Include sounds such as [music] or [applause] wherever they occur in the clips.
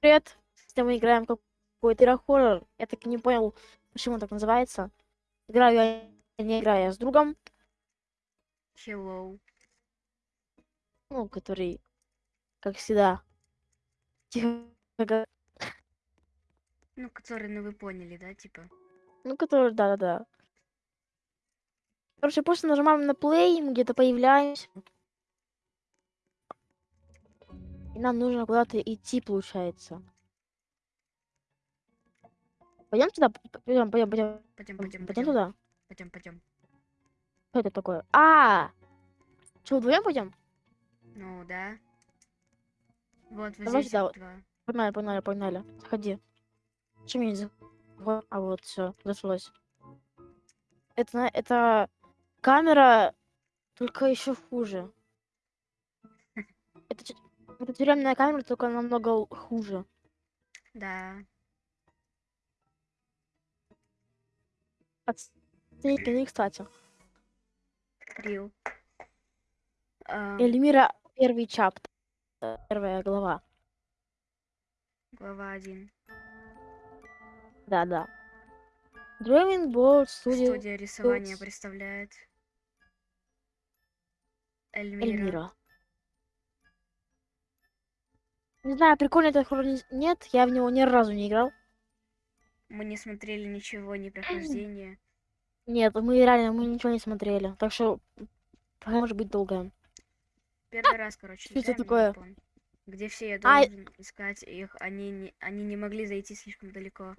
Привет. Сегодня мы играем какой-то игра-хоррор. Я так и не понял, почему так называется. Играю я не играю я с другом, Hello. ну, который, как всегда, тихо, Ну, который, ну вы поняли, да, типа. ну, который, да-да-да. Короче, просто нажимаем на play, мы где-то появляемся. Нам нужно куда-то идти, получается. Пойдем туда? Пойдем, пойдем, пойдем. Пойдем, пойдем, Пойдем туда. Пойдем, пойдем. Что это такое? А! Что, вдвоем пойдем? Ну, да. Вот, вот Давай здесь сюда два. Погнали, погнали, погнали. Заходи. Чем я не заход- А вот, все, зашлось. Это, это камера, только еще хуже. [laughs] Это, это тюремная камера, только намного хуже. Да. Оцените, кстати. Рил. А, Эльмира, первый чапт. Первая глава. глава один. Да-да. Drawing Board Studio Студия рисования представляет. Эльмира. Эльмира. Не знаю, прикольно это хоррор не- нет, я в него ни разу не играл. Мы не смотрели ничего, ни прохождения. [clears throat] Нет, мы реально мы ничего не смотрели. Так что может быть долгое. Первый раз, короче, Что это такое? Япон. Где все я Ай. должен искать их, они не, они не могли зайти слишком далеко.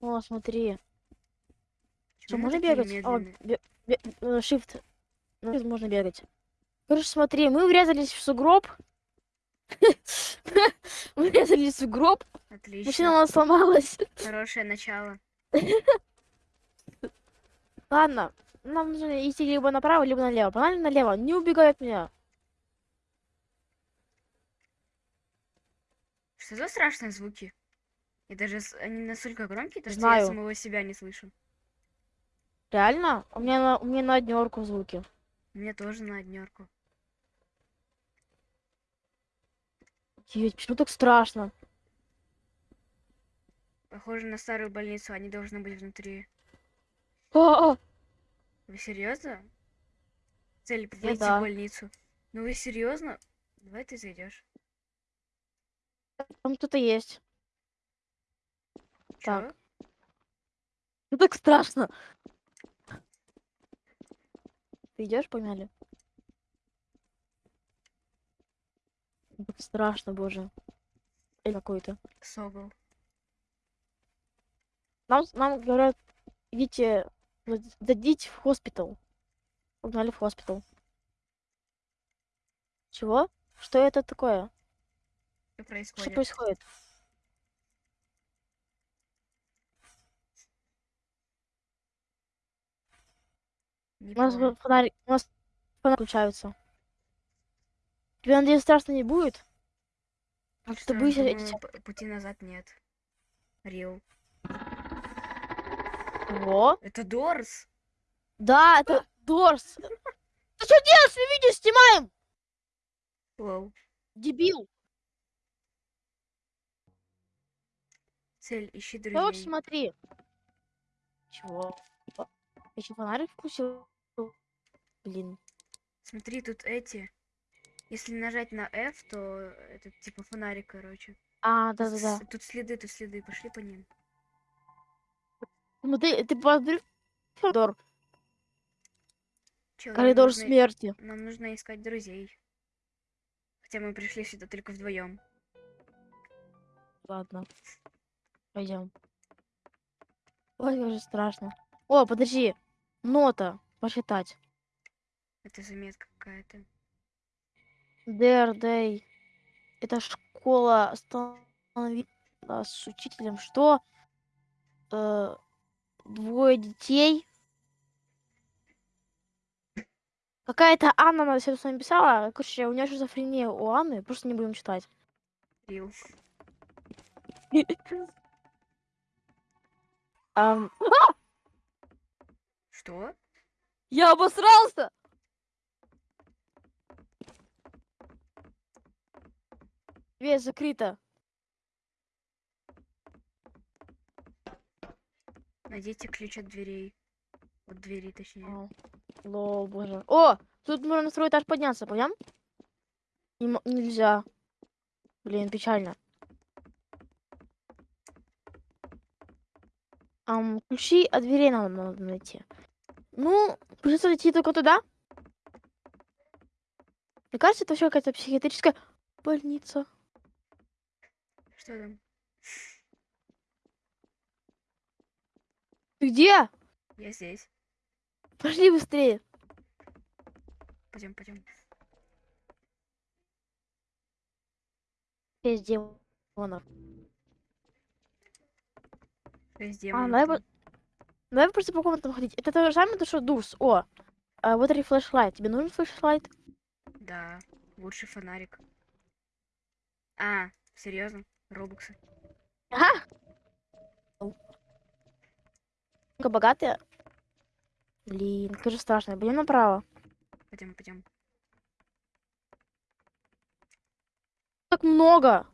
О, смотри. Что, можно бегать? О, бе- бе- э, shift. Ну, можно бегать. Короче, смотри, мы врезались в сугроб. [laughs] Мы врезались в сугроб. Машина у Отлично. нас сломалась. Хорошее начало. [laughs] Ладно, нам нужно идти либо направо, либо налево. Погнали налево. Не убегай от меня. Что за страшные звуки? И даже они настолько громкие, то что Знаю. я самого себя не слышу. Реально? У меня на, у меня на однерку звуки. Мне тоже на однерку. Офигеть, почему так страшно? Похоже на старую больницу, они должны быть внутри. А, а, Вы серьезно? Цель войти да. в больницу. Ну вы серьезно? Давай ты зайдешь. там кто-то есть. Чё? Так. Ну так страшно. Ты идешь, погнали? Ну, Так страшно, боже. Или какой-то. Согл. Нам, нам говорят, идите, зайдите в хоспитал. Погнали в хоспитал. Чего? Что это такое? Что Что происходит? происходит? Не У нас понял. вот фонарик, у нас фонарик включаются. Тебе, надеюсь, страшно не будет? А Что п- пути назад нет. Рил. Во? Это Дорс? Да, это Дорс. Ты что делаешь? Мы видео снимаем! Лоу. Дебил. Цель, ищи друзей. смотри. Чего? Я еще фонарик включил. Блин. Смотри, тут эти. Если нажать на F, то это типа фонарик, короче. А, да-да-да. Тут следы, тут следы, пошли по ним. Смотри, ты посмотри. Коридор. Чё, Коридор нужно- смерти. Нам нужно искать друзей. Хотя мы пришли сюда только вдвоем. Ладно. Пойдем. Ой, как же страшно. О, подожди. Нота. Посчитать. Это заметка какая-то. Day. Это школа останови нас с учителем. Что? Э, двое детей. Какая-то Анна на все это написала. Короче, у нее шизофрения у Анны. Просто не будем читать. [laughs] Что? я обосрался! Дверь закрыта. Найдите ключ от дверей. От двери, точнее. О, ло, боже. О, тут можно на второй этаж подняться, понял? Не, нельзя. Блин, печально. Um, ключи от дверей нам надо найти. Ну, придется идти только туда. Мне кажется, это вообще какая-то психиатрическая больница. Что там? Ты где? Я здесь. Пошли быстрее. Пойдем, пойдем. Есть демонов. Шесть А, демонов давай, там. по- давай просто по комнатам ходить. Это то же самое, то, что Дурс. О, а, вот и флешлайт. Тебе нужен флешлайт? Да, лучший фонарик. А, серьезно? Робоксы. Ага. Только богатые. Блин, как же страшно. Пойдем направо. Пойдем, пойдем. Так много.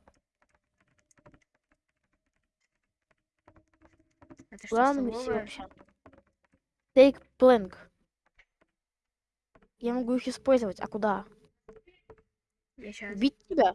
Это что, идти столовая? вообще? Take plank. Я могу их использовать. А куда? Я сейчас. Убить тебя?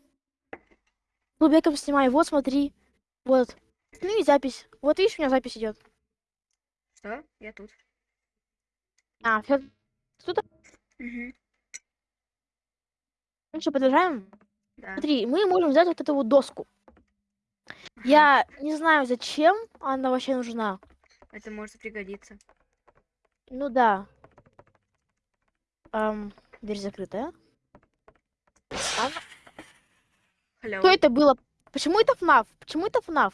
Клубеком снимай. Вот, смотри. Вот. Ну и запись. Вот видишь, у меня запись идет. Что? Я тут. А, все. Угу. Ну что, продолжаем? Да. Смотри, мы можем взять вот эту вот доску. Ага. Я не знаю, зачем она вообще нужна. Это может пригодиться. Ну да. Ам, дверь закрытая. Ладно. Hello. Что это было? Почему это ФНАФ? Почему это ФНАФ?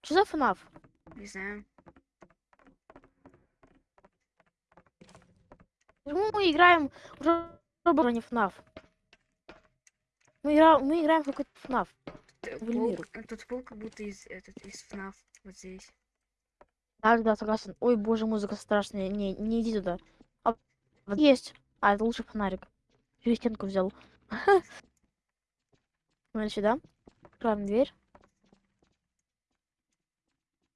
Что за ФНАФ? Не знаю. Почему мы играем уже а не ФНАФ? Мы, игра... мы играем в какой-то ФНАФ. Пол- э, Тут пол как будто из, этот, из ФНАФ. Вот здесь. Да, да, согласен. Ой, боже, музыка страшная. Не, не иди туда. А, есть. А, это лучше фонарик. Всю стенку взял. [laughs] Смотри сюда. Открываем дверь.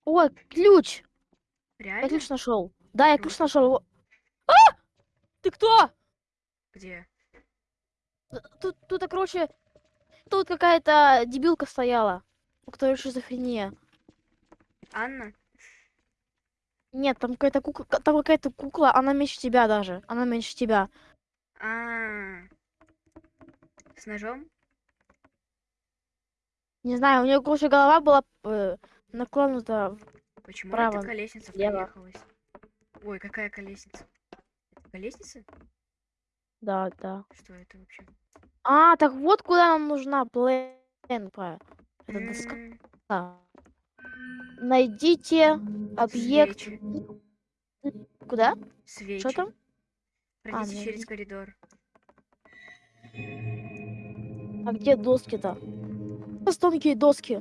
Ой, ключ! Я Реально? ключ нашел. Да, я ключ нашел. А! Ты кто? Где? Тут, тут, короче, тут какая-то дебилка стояла, у которой шизофрения. Анна? Нет, там какая-то кукла, там какая-то кукла, она меньше тебя даже. Она меньше тебя. А. С ножом? Не знаю, у нее, короче, голова была э, наклонута. Почему Право, эта колесница влево. проехалась? Ой, какая колесница? Это колесница? Да, да. Что это вообще? А, так вот куда нам нужна пленка. Это доска. Найдите объект. Свечи. Куда? Свечи. Что там? Пройдите ну, через коридор. А где доски-то? Нас тонкие доски.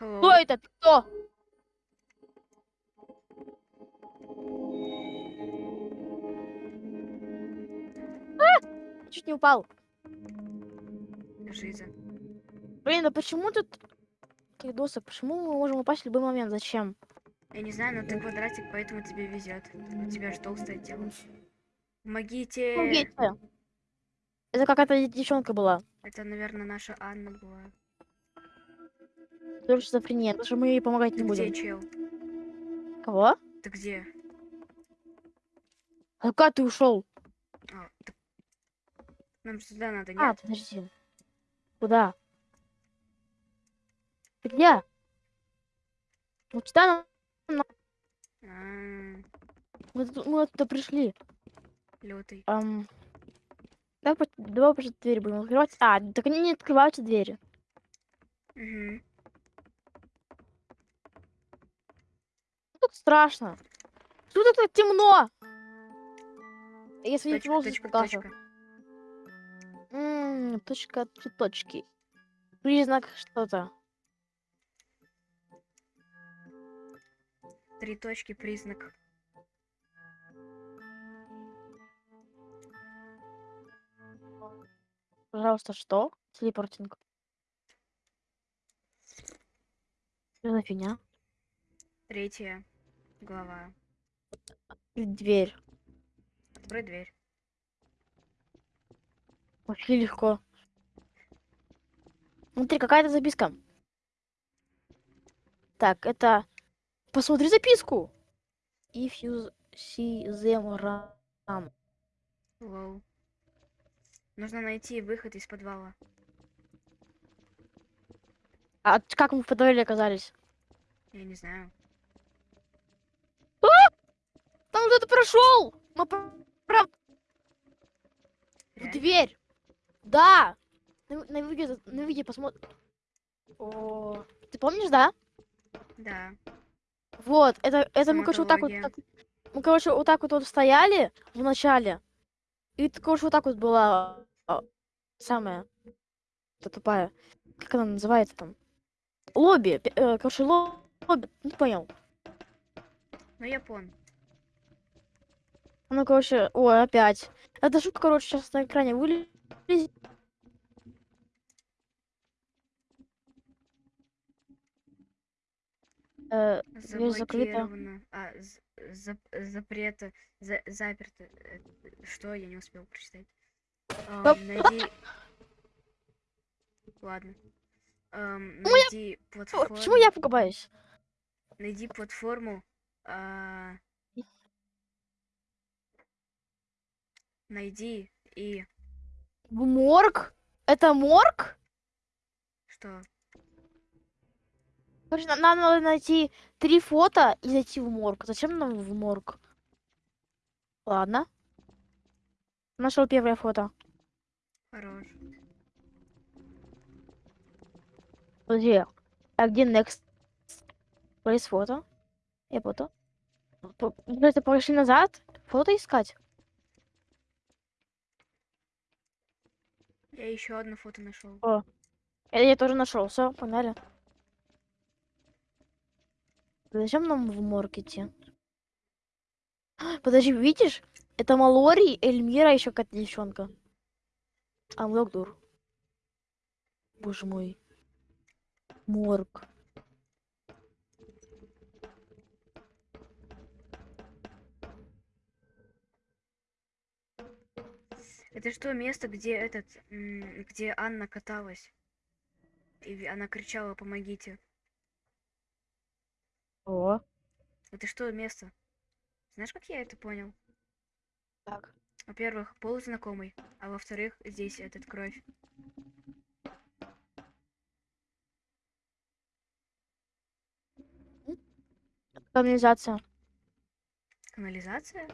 Hello. Кто это? Кто? А! Чуть не упал. Жиза. Блин, а почему тут таких досок? Почему мы можем упасть в любой момент? Зачем? Я не знаю, но ты квадратик, поэтому тебе везет. У тебя же толстое тело. Помогите! Помогите. Это какая-то девчонка была. Это, наверное, наша Анна была. Тоже шизофрения. Потому что мы ей помогать Ты не где, будем. чел? Кого? Ты где? А куда ты ушел? А, ты- Нам сюда надо, А, нет? подожди. Куда? Ты где? Вот сюда нам- А, мы, мы оттуда пришли. лютый. Ам, Давай, просто- давай просто дверь будем открывать. А, так они не открываются двери. Угу. Тут страшно. Тут это темно. Если Точка, просто точка, точка. М, Точка, три точки. Признак что-то. Три точки, признак. Пожалуйста, что? Телепортинг. Что за фигня? Третья глава. Дверь. Открой дверь. Вообще легко. Смотри, какая-то записка. Так, это... Посмотри записку. If you see them run. Лоу. Нужно найти выход из подвала. А как мы в подвале оказались? Я не знаю. Там кто-то прошел! Мы пр- прям в дверь. Да! На, на видео, на видео посмотри. О, ты помнишь, да? Да. Вот, это, это мы, короче, вот так вот, так- мы, короче, вот так вот, вот стояли в начале. И, короче, вот так вот была а, самая та тупая. Как она называется там? Лобби. э, короче, ло- лобби. Ну, ты понял. Ну, я понял. Ну, короче, ой, опять. Эта шутка, короче, сейчас на экране вылезет. Э. Заблокировано. А, з- зап- запрета. За, заперто. Э, Что? Я не успел прочитать. Найди... Ладно. Ну, я- найди платформу. Почему я пугаюсь? Найди платформу. а, Найди и... Морг? Это морг? Что? Короче, на- нам надо найти три фото и зайти в морг. Зачем нам в морг? Ладно. Нашел первое фото. Хорош. Подожди. А где next? Place фото. Я фото. Подожди, пошли назад. Фото искать. Я еще одно фото нашел. Я, я тоже нашел. Все, погнали. Зачем нам в морг? Подожди, видишь? Это Малори, Эльмира, еще какая-то девчонка. Амлокдур. Боже мой. Морг. Это что, место, где этот... Где Анна каталась? И она кричала «Помогите». О, Это что место? Знаешь, как я это понял? так. Во-первых, пол знакомый, а во-вторых, здесь этот кровь. Канализация. Канализация?